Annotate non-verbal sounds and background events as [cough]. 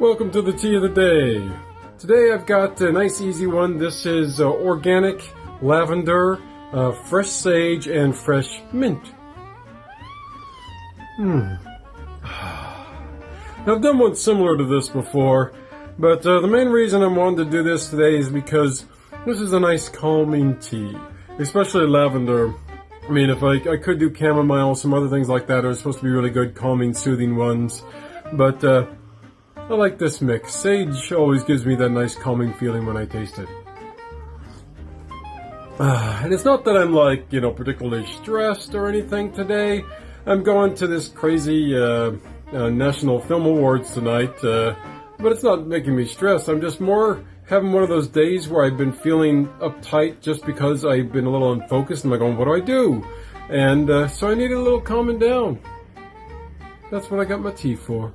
welcome to the tea of the day. Today I've got a nice easy one. This is uh, organic lavender, uh, fresh sage, and fresh mint. Hmm. [sighs] I've done one similar to this before, but uh, the main reason I wanted to do this today is because this is a nice calming tea, especially lavender. I mean, if I, I could do chamomile, some other things like that are supposed to be really good, calming, soothing ones, but uh, I like this mix. Sage always gives me that nice calming feeling when I taste it. Uh, and it's not that I'm like, you know, particularly stressed or anything today. I'm going to this crazy uh, uh, National Film Awards tonight, uh, but it's not making me stressed. I'm just more having one of those days where I've been feeling uptight just because I've been a little unfocused. And I'm like, going, what do I do? And uh, so I need a little calming down. That's what I got my tea for.